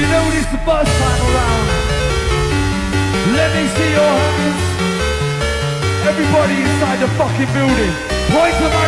You know this the first time around. Let me see your hands. Everybody inside the fucking building. Point them.